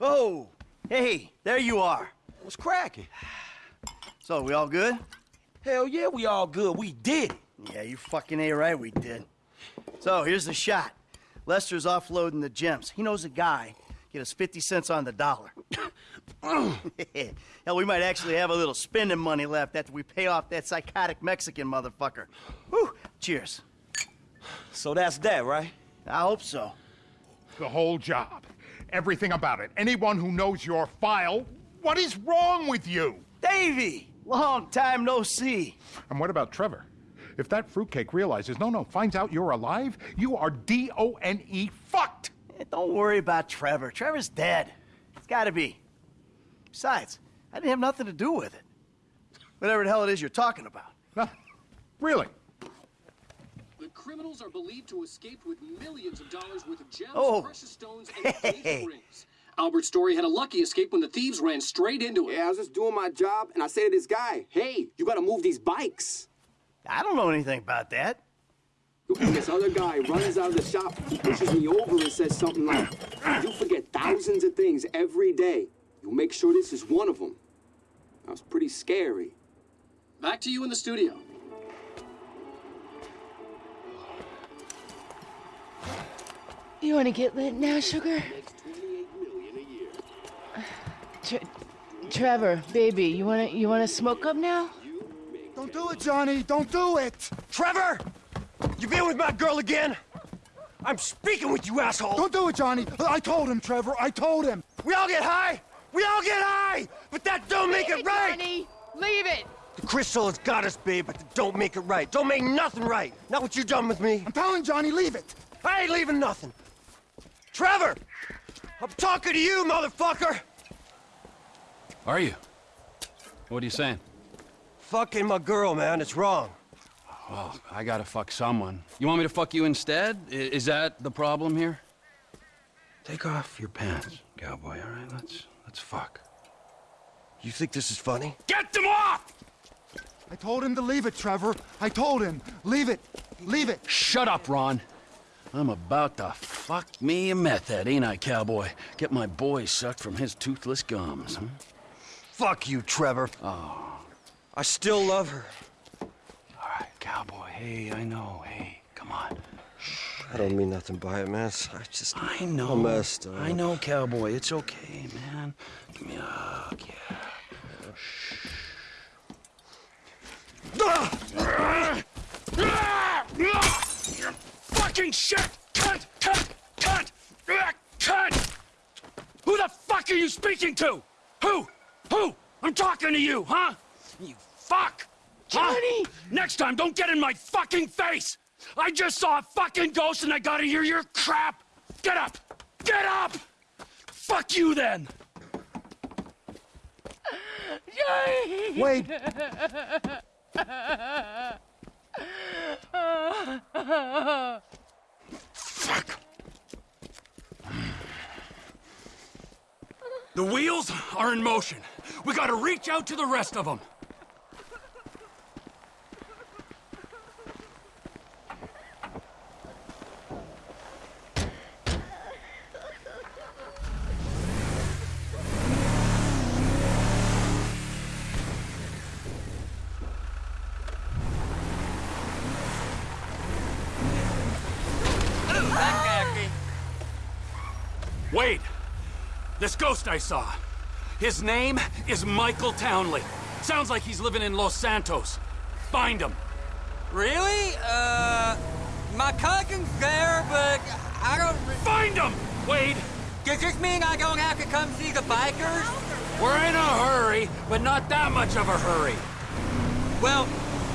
Oh, hey, there you are. What's cracking? So, we all good? Hell yeah, we all good. We did it. Yeah, you fucking A right, we did. So, here's the shot. Lester's offloading the gems. He knows a guy. Get us 50 cents on the dollar. Hell, we might actually have a little spending money left after we pay off that psychotic Mexican motherfucker. Whew, cheers. So that's that, right? I hope so. The whole job. Everything about it. Anyone who knows your file, what is wrong with you? Davy! Long time no see. And what about Trevor? If that fruitcake realizes, no, no, finds out you're alive, you are D-O-N-E fucked! Eh, don't worry about Trevor. Trevor's dead. It's gotta be. Besides, I didn't have nothing to do with it. Whatever the hell it is you're talking about. Really? The criminals are believed to escape with millions of dollars worth of gems, Oh. precious stones, and engagement rings. Albert Story had a lucky escape when the thieves ran straight into him. Yeah, I was just doing my job, and I say to this guy, hey, you gotta move these bikes. I don't know anything about that. And this other guy runs out of the shop, he pushes me over, and says something like, you forget thousands of things every day. You'll make sure this is one of them. That was pretty scary. Back to you in the studio. You want to get lit now, sugar? Tre Trevor, baby, you wanna you wanna smoke up now? Don't do it, Johnny. Don't do it. Trevor! You been with my girl again? I'm speaking with you, asshole! Don't do it, Johnny. I told him, Trevor. I told him. We all get high! We all get high! But that don't make it right! Johnny, leave it. The crystal has got us, babe, but that don't make it right. Don't make nothing right. Not what you done with me. I'm telling Johnny, leave it. I ain't leaving nothing. Trevor! I'm talking to you, motherfucker! Are you? What are you saying? Fucking my girl, man. It's wrong. Well, I gotta fuck someone. You want me to fuck you instead? I- is that the problem here? Take off your pants, cowboy, all right? Let's, let's fuck. You think this is funny? Get them off! I told him to leave it, Trevor. I told him. Leave it. Leave it. Shut up, Ron. I'm about to fuck me a meth head, ain't I, cowboy? Get my boy sucked from his toothless gums, huh? Fuck you, Trevor. Oh, I still love her. all right, cowboy. Hey, I know. Hey, come on. I don't mean nothing by it, man. I just... I know. I'm messed up. I know, cowboy. It's okay, man. Give me a hug, yeah. Fucking shit! Cut! Cut! Cut! Ah, Cut! Who the fuck are you speaking to? Who? Who? I'm talking to you, huh? You fuck! Huh? Johnny! Next time, don't get in my fucking face! I just saw a fucking ghost and I gotta hear your crap! Get up! Get up! Fuck you then! Johnny! Wait. The wheels are in motion. We gotta reach out to the rest of them. Wait! This ghost I saw. His name is Michael Townley. Sounds like he's living in Los Santos. Find him. Really? Uh, my cousin's there, but I don't... Find him! Wade! Does this mean I don't have to come see the bikers? We're in a hurry, but not that much of a hurry. Well,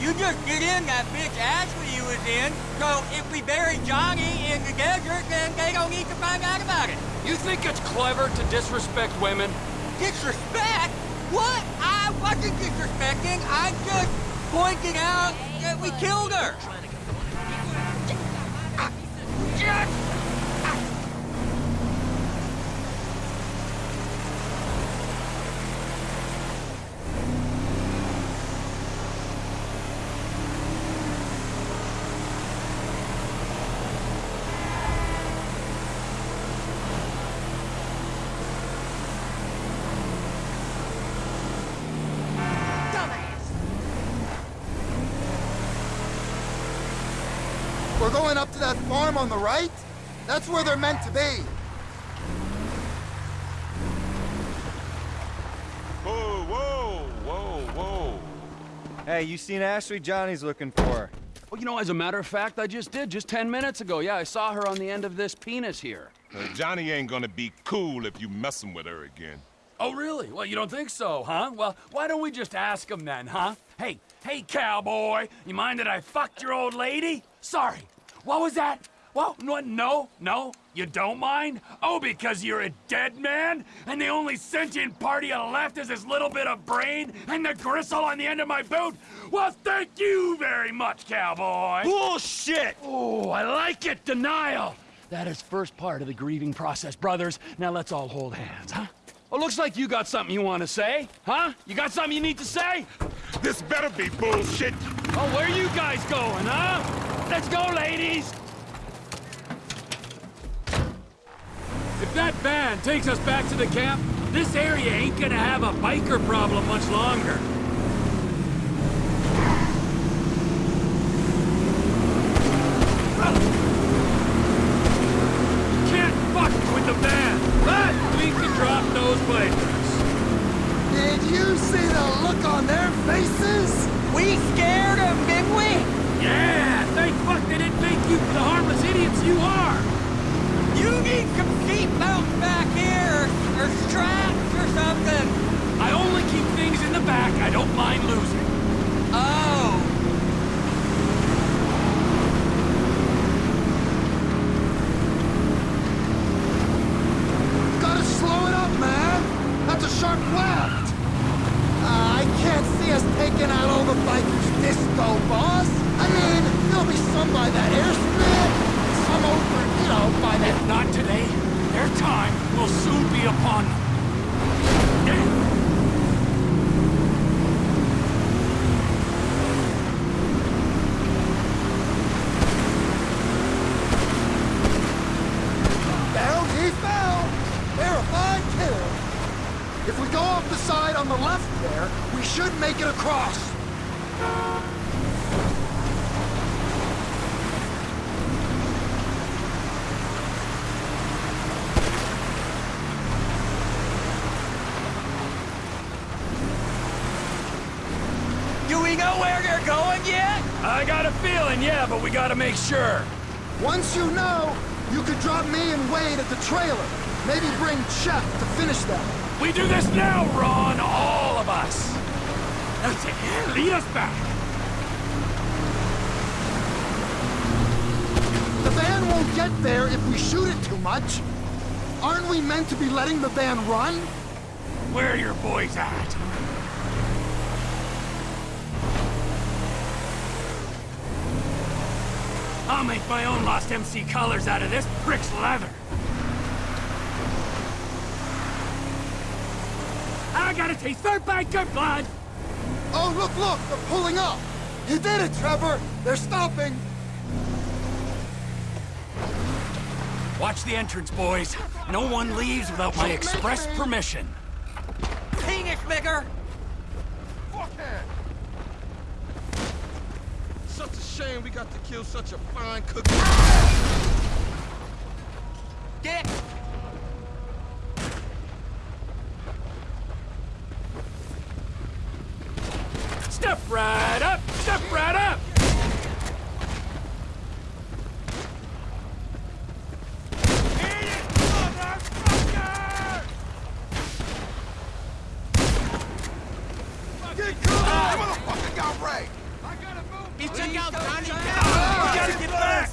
you just get in that bitch Ashley you was in, so if we bury Johnny in the desert, then they don't need to find out about it. You think it's clever to disrespect women? Disrespect? What? I wasn't disrespecting. I just pointed out that we killed her. Going up to that farm on the right? That's where they're meant to be. Whoa, whoa, whoa, whoa. Hey, you seen Ashley? Johnny's looking for her. Well, you know, as a matter of fact, I just did, just 10 minutes ago. Yeah, I saw her on the end of this penis here. Uh, Johnny ain't gonna be cool if you messing with her again. Oh, really? Well, you don't think so, huh? Well, why don't we just ask him then, huh? Hey, hey, cowboy, you mind that I fucked your old lady? Sorry. What was that? Well, no, no, no, you don't mind? Oh, because you're a dead man? And the only sentient part you left is this little bit of brain and the gristle on the end of my boot? Well, thank you very much, cowboy. Bullshit! Oh, I like it, denial. That is first part of the grieving process, brothers. Now let's all hold hands, huh? Well, looks like you got something you want to say, huh? You got something you need to say? This better be bullshit. Oh, where are you guys going, huh? Let's go, ladies! If that van takes us back to the camp, this area ain't gonna have a biker problem much longer. Can't fuck with the van, we can drop those bikers. Did you see the look on their faces? We scared him, didn't we? Yeah, thank fuck they didn't make you the harmless idiots you are. You need some seatbelts back here, or straps or something. I only keep things in the back I don't mind losing. Oh. Gotta slow it up, man. That's a sharp left. Uh, I can't see us taking out all the bikers disco, boss. I mean, there'll be some by that airstrip, some over, you know, by that... If not today, their time will soon be upon them. Yeah. Down he fell. Verified kill. If we go off the side on the left there, we should make it across. Do we know where they're going yet? I got a feeling, yeah, but we gotta make sure. Once you know, you could drop me and Wade at the trailer. Maybe bring Chef to finish them. We do this now, Ron, all of us. That's it. Lead us back. The van won't get there if we shoot it too much. Aren't we meant to be letting the van run? Where are your boys at? I'll make my own Lost MC colors out of this brick's leather. I gotta taste their biker blood. Oh, look, look, they're pulling up. You did it, Trevor. They're stopping. Watch the entrance, boys. No one leaves without my express permission. Penis bigger. Such a shame we got to kill such a fine cookie. Get. Step right up! Step right up! He took out Johnny We gotta get back.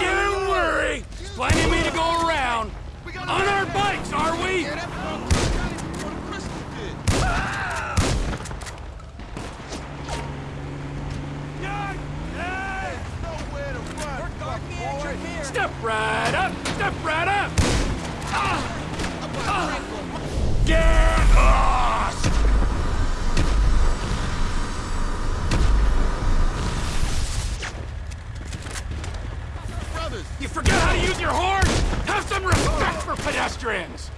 Don't worry! There's plenty of me to go around. On our bikes, are we? Step right up! Step right up! Ah! Ah! Get lost! Brothers, You forget how to use your horn? Have some respect for pedestrians!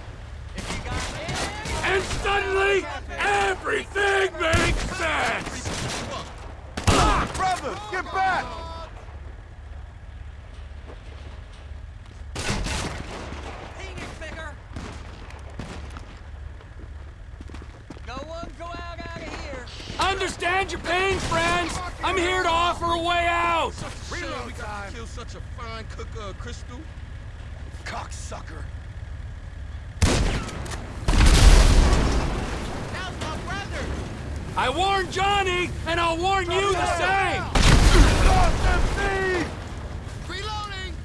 And suddenly, everything makes sense! Ah! brothers, get back! Understand your pain, friends. I'm here to offer a way out. Reload we got to kill such a fine cook of crystal. Cocksucker. Now's my brother! I warned Johnny, and I'll warn you the same. Reloading!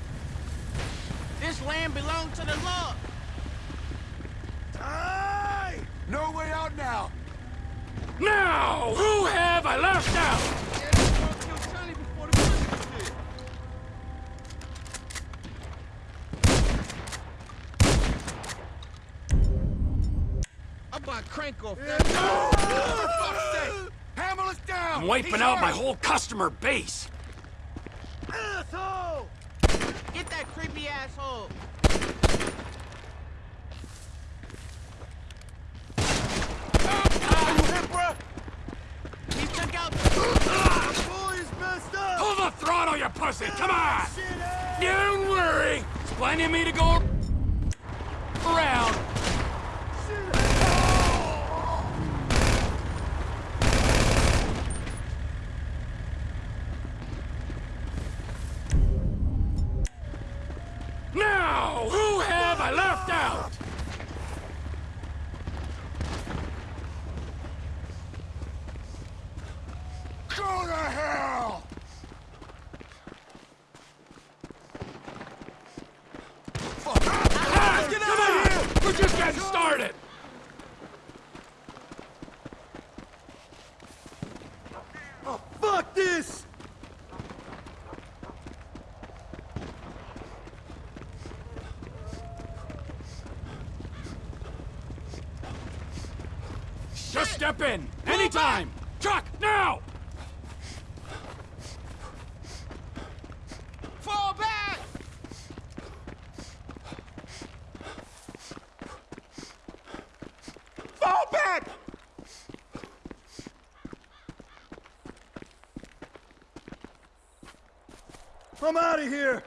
This land belongs to the law. Die! No way out now. Now, who have I left out? I'm about to crank off that. Hammer us down! I'm wiping out my whole customer base. Asshole! Get that creepy asshole! He took out boys messed up! Pull the throttle, you pussy! Come on! Don't worry. Plenty of me to go around. Now, who have I left out? Go to hell! Ah, come We're started! Oh, fuck this! Just step in! Anytime! Truck, now! Fall back! Fall back! I'm out of here!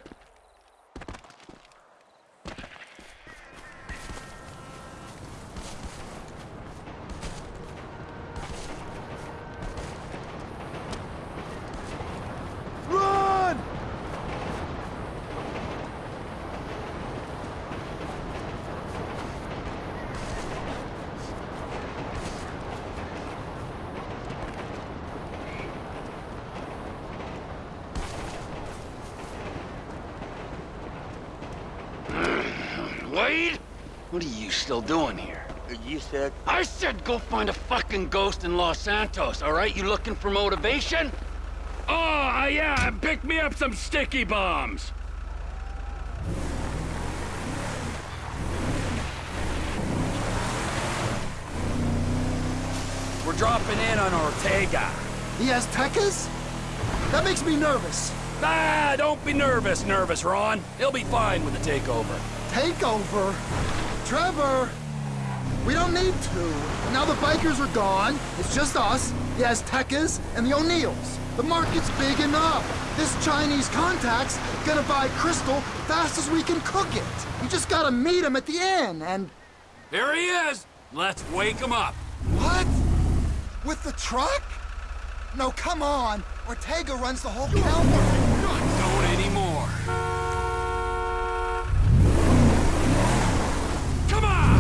Run! Wade? What are you still doing here? You said I said go find a fucking ghost in Los Santos, all right? You looking for motivation? Oh, uh, yeah, pick me up some sticky bombs. We're dropping in on Ortega. He has Tekkas? That makes me nervous. Ah, don't be nervous, nervous, Ron. He'll be fine with the takeover. Takeover? Trevor! We don't need to. Now the bikers are gone. It's just us, the Aztecas, and the O'Neills. The market's big enough. This Chinese contact's gonna buy crystal fast as we can cook it. We just gotta meet him at the inn, and... There he is. Let's wake him up. What? With the truck? No, come on. Ortega runs the whole counter. Don't anymore. Come on!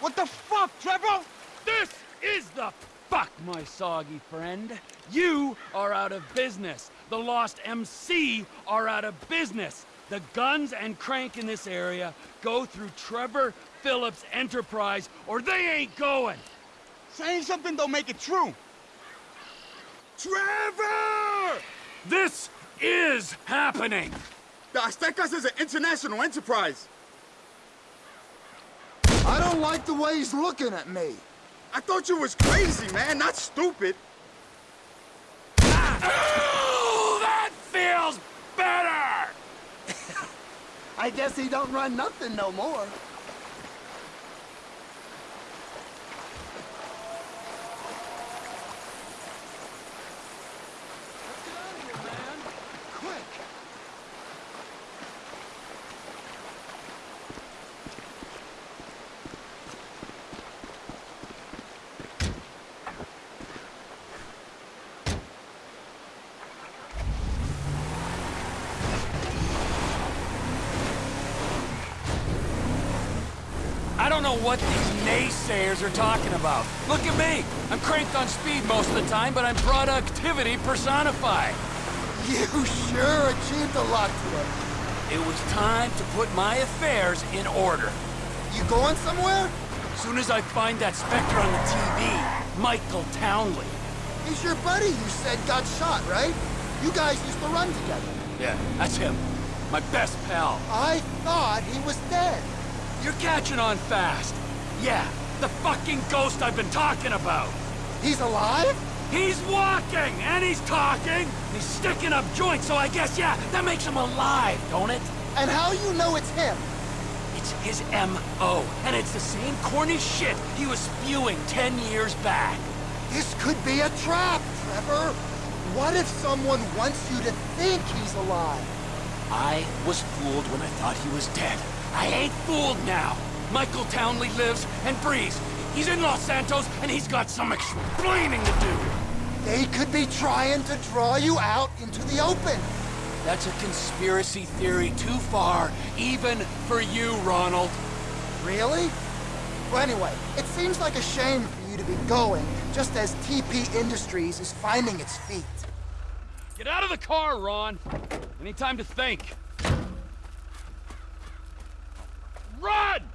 What the fuck, Trevor? This is the fuck, my soggy friend. You are out of business. The Lost MC are out of business. The guns and crank in this area go through Trevor Philips Enterprise, or they ain't going. Saying something don't make it true. Trevor! This is happening. The Aztecas is an international enterprise. I don't like the way he's looking at me. I thought you was crazy, man, not stupid. Oh, that feels better! I guess he don't run nothing no more. What these naysayers are talking about. Look at me. I'm cranked on speed most of the time, but I'm productivity personified. You sure achieved a lot today. It was time to put my affairs in order. You going somewhere? Soon as I find that Spectre on the TV, Michael Townley. He's your buddy you said got shot, right? You guys used to run together. Yeah, that's him. My best pal. I thought he was dead. You're catching on fast. Yeah, the fucking ghost I've been talking about. He's alive? He's walking, and he's talking. He's sticking up joints, so I guess, yeah, that makes him alive, don't it? And how you know it's him? It's his M.O., and it's the same corny shit he was spewing ten years back. This could be a trap, Trevor. What if someone wants you to think he's alive? I was fooled when I thought he was dead. I ain't fooled now. Michael Townley lives and breathes. He's in Los Santos, and he's got some explaining to do. They could be trying to draw you out into the open. That's a conspiracy theory too far, even for you, Ronald. Really? Well, anyway, it seems like a shame for you to be going, just as TP Industries is finding its feet. Get out of the car, Ron. Any time to think. Run!